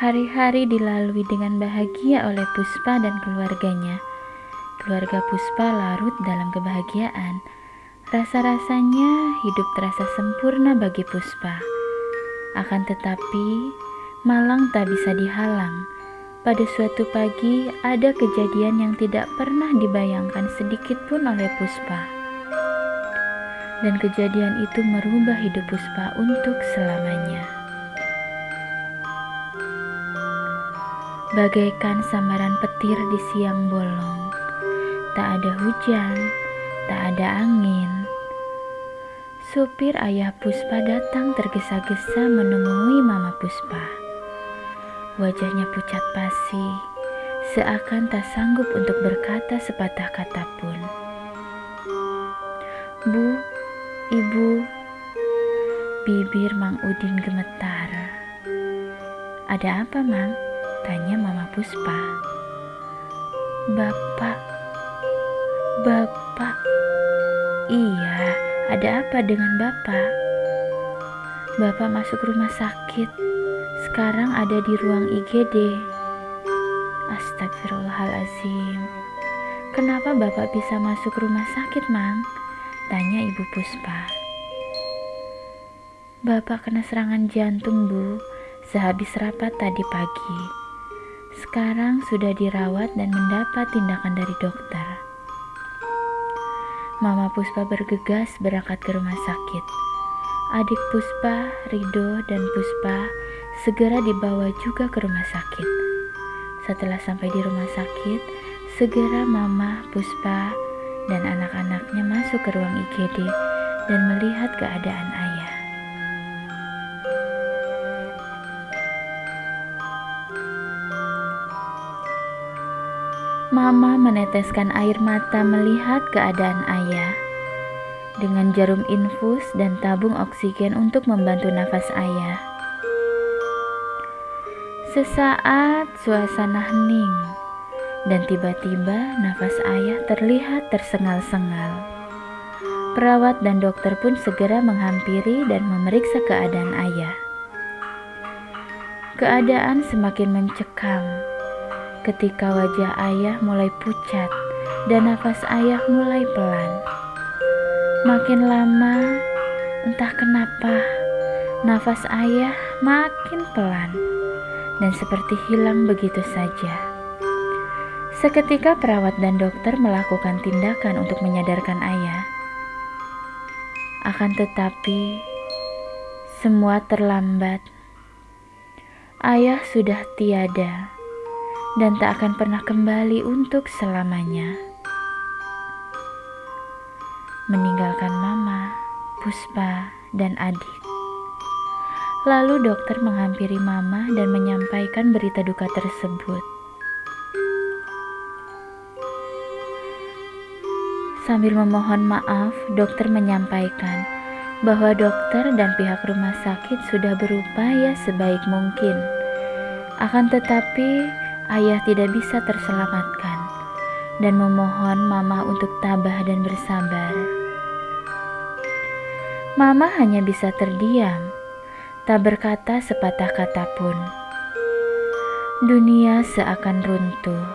Hari-hari dilalui dengan bahagia oleh Puspa dan keluarganya. Keluarga Puspa larut dalam kebahagiaan. Rasa-rasanya hidup terasa sempurna bagi Puspa. Akan tetapi, malang tak bisa dihalang. Pada suatu pagi, ada kejadian yang tidak pernah dibayangkan sedikit pun oleh Puspa. Dan kejadian itu merubah hidup Puspa untuk selamanya. Bagaikan samaran petir di siang bolong. Tak ada hujan, tak ada angin. Supir ayah Puspa datang tergesa-gesa menemui Mama Puspa. Wajahnya pucat pasi, seakan tak sanggup untuk berkata sepatah kata pun. Bu, ibu, bibir Mang Udin gemetar. Ada apa, Mang? Tanya Mama Puspa. Bapak, Bapak, iya, ada apa dengan Bapak? Bapak masuk rumah sakit, sekarang ada di ruang IGD. Astagfirullahalazim. Kenapa Bapak bisa masuk rumah sakit, Mang? Tanya Ibu Puspa. Bapak kena serangan jantung, Bu, sehabis rapat tadi pagi. Sekarang sudah dirawat dan mendapat tindakan dari dokter. Mama Puspa bergegas berangkat ke rumah sakit. Adik Puspa, Rido, dan Puspa segera dibawa juga ke rumah sakit. Setelah sampai di rumah sakit, segera Mama, Puspa, dan anak-anaknya masuk ke ruang IGD dan melihat keadaan Mama meneteskan air mata melihat keadaan ayah. Dengan jarum infus dan tabung oksigen untuk membantu nafas ayah. Sesaat suasana hening dan tiba-tiba nafas ayah terlihat tersengal-sengal. Perawat dan dokter pun segera menghampiri dan memeriksa keadaan ayah. Keadaan semakin mencekam ketika wajah ayah mulai pucat dan nafas ayah mulai pelan. Makin lama, entah kenapa, nafas ayah makin pelan dan seperti hilang begitu saja. Seketika perawat dan dokter melakukan tindakan untuk menyadarkan ayah. Akan tetapi, semua terlambat. Ayah sudah tiada dan tak akan pernah kembali untuk selamanya. Meninggalkan mama, Puspa, dan adik. Lalu dokter menghampiri mama dan menyampaikan berita duka tersebut. Sambil memohon maaf, dokter menyampaikan bahwa dokter dan pihak rumah sakit sudah berupaya sebaik mungkin. Akan tetapi, ayah tidak bisa terselamatkan dan memohon mama untuk tabah dan bersabar. Mama hanya bisa terdiam, tak berkata sepatah kata pun. Dunia seakan runtuh,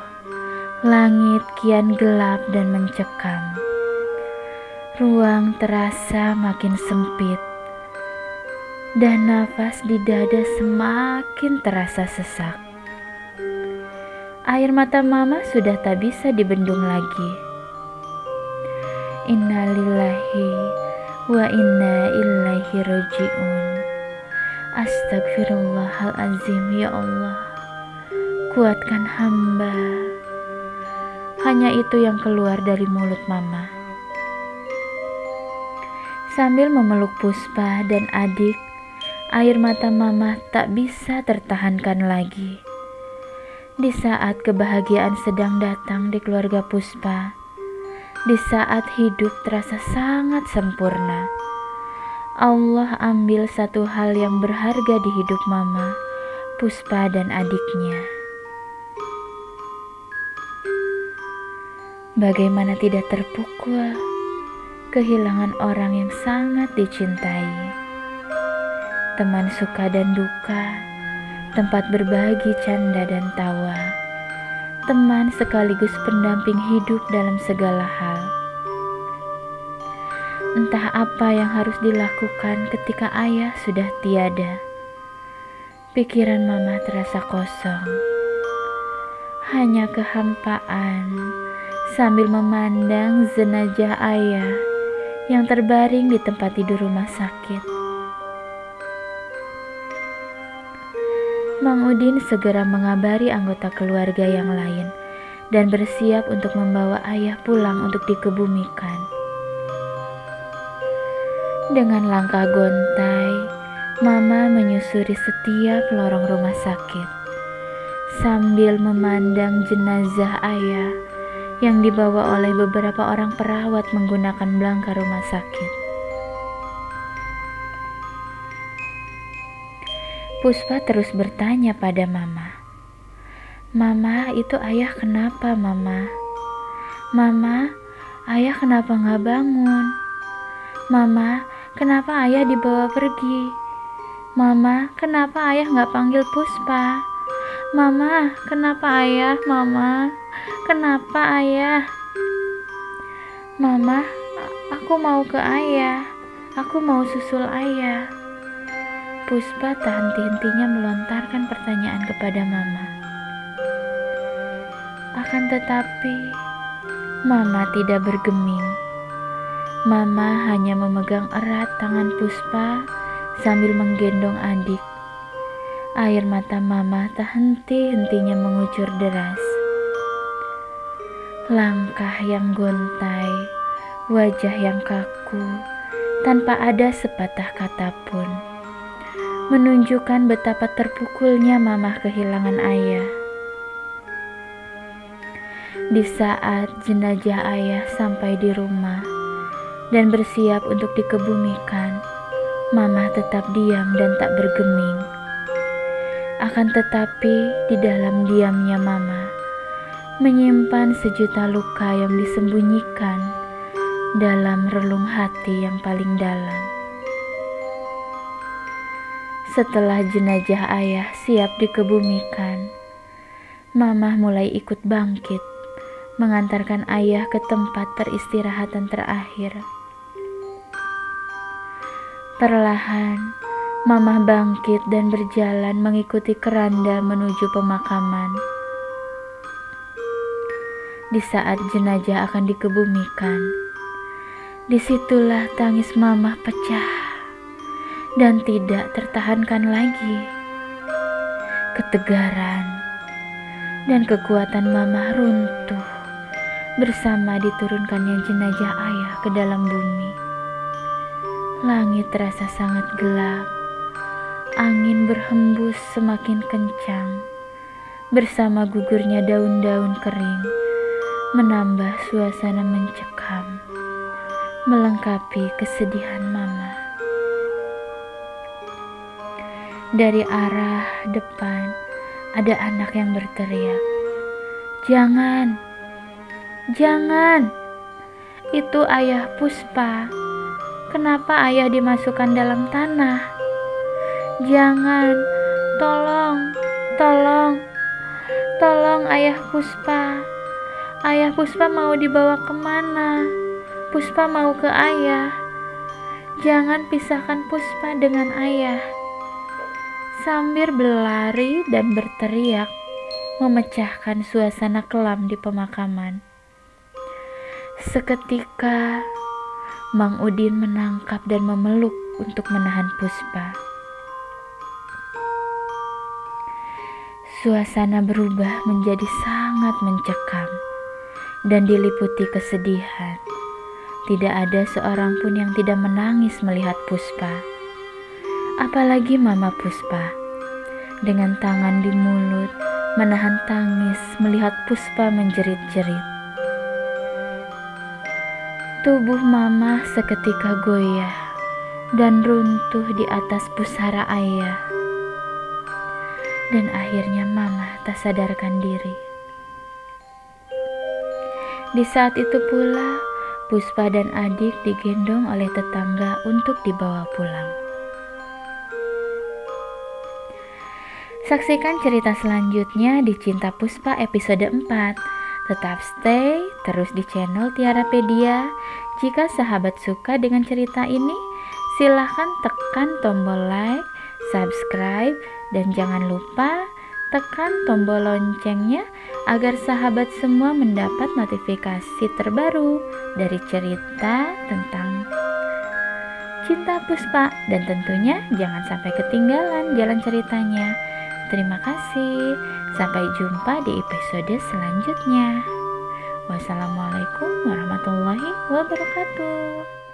langit kian gelap dan mencekam. Ruang terasa makin sempit, dan nafas di dada semakin terasa sesak. Air mata mama sudah tak bisa dibendung lagi. Innalillahi wa inna ilaihi roji'un. Astagfirullahalazim ya Allah. Kuatkan hamba. Hanya itu yang keluar dari mulut mama. Sambil memeluk Puspa dan adik, air mata mama tak bisa tertahankan lagi. Di saat kebahagiaan sedang datang di keluarga Puspa, di saat hidup terasa sangat sempurna, Allah ambil satu hal yang berharga di hidup Mama, Puspa, dan adiknya. Bagaimana tidak terpukul kehilangan orang yang sangat dicintai, teman suka dan duka tempat berbagi canda dan tawa, teman sekaligus pendamping hidup dalam segala hal. Entah apa yang harus dilakukan ketika ayah sudah tiada. Pikiran mama terasa kosong. Hanya kehampaan sambil memandang jenazah ayah yang terbaring di tempat tidur rumah sakit. Mang Udin segera mengabari anggota keluarga yang lain dan bersiap untuk membawa ayah pulang untuk dikebumikan. Dengan langkah gontai, Mama menyusuri setiap lorong rumah sakit sambil memandang jenazah ayah yang dibawa oleh beberapa orang perawat menggunakan belangka rumah sakit. Puspa terus bertanya pada Mama, "Mama, itu ayah kenapa, Mama? Mama, ayah kenapa nggak bangun? Mama, kenapa ayah dibawa pergi?" Mama, kenapa ayah nggak panggil Puspa? Mama, kenapa ayah? Mama, kenapa ayah? Mama, aku mau ke ayah. Aku mau susul ayah. Puspa tak henti-hentinya melontarkan pertanyaan kepada Mama. Akan tetapi, Mama tidak bergeming. Mama hanya memegang erat tangan Puspa sambil menggendong adik. Air mata mama tak henti-hentinya mengucur deras. Langkah yang gontai, wajah yang kaku, tanpa ada sepatah kata pun. Menunjukkan betapa terpukulnya mama kehilangan ayah. Di saat jenazah ayah sampai di rumah dan bersiap untuk dikebumikan, Mama tetap diam dan tak bergeming. Akan tetapi, di dalam diamnya Mama menyimpan sejuta luka yang disembunyikan dalam relung hati yang paling dalam. Setelah jenazah ayah siap dikebumikan, Mama mulai ikut bangkit, mengantarkan ayah ke tempat peristirahatan terakhir. Perlahan, Mamah bangkit dan berjalan mengikuti keranda menuju pemakaman. Di saat jenazah akan dikebumikan, di situlah tangis Mamah pecah dan tidak tertahankan lagi. Ketegaran dan kekuatan Mamah runtuh bersama diturunkannya jenazah ayah ke dalam bumi. Langit terasa sangat gelap. Angin berhembus semakin kencang. Bersama gugurnya daun-daun kering, menambah suasana mencekam, melengkapi kesedihan Mama. Dari arah depan, ada anak yang berteriak, "Jangan, jangan! Itu ayah Puspa!" Kenapa ayah dimasukkan dalam tanah? Jangan, tolong, tolong, tolong ayah Puspa. Ayah Puspa mau dibawa ke mana? Puspa mau ke ayah. Jangan pisahkan Puspa dengan ayah. Sambil berlari dan berteriak, memecahkan suasana kelam di pemakaman. Seketika Mang Udin menangkap dan memeluk untuk menahan Puspa. Suasana berubah menjadi sangat mencekam dan diliputi kesedihan. Tidak ada seorang pun yang tidak menangis melihat Puspa. Apalagi Mama Puspa. Dengan tangan di mulut, menahan tangis melihat Puspa menjerit-jerit. Tubuh mama seketika goyah dan runtuh di atas pusara ayah. Dan akhirnya mama tak sadarkan diri. Di saat itu pula, Puspa dan adik digendong oleh tetangga untuk dibawa pulang. Saksikan cerita selanjutnya di Cinta Puspa episode 4. Tetap stay terus di channel Tiarapedia. Jika sahabat suka dengan cerita ini, silahkan tekan tombol like, subscribe, dan jangan lupa tekan tombol loncengnya agar sahabat semua mendapat notifikasi terbaru dari cerita tentang cinta Puspa dan tentunya jangan sampai ketinggalan jalan ceritanya. Terima kasih. Sampai jumpa di episode selanjutnya. Wassalamualaikum warahmatullahi wabarakatuh.